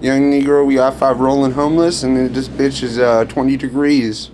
Young Negro, we got five rolling homeless, and this bitch is uh, 20 degrees.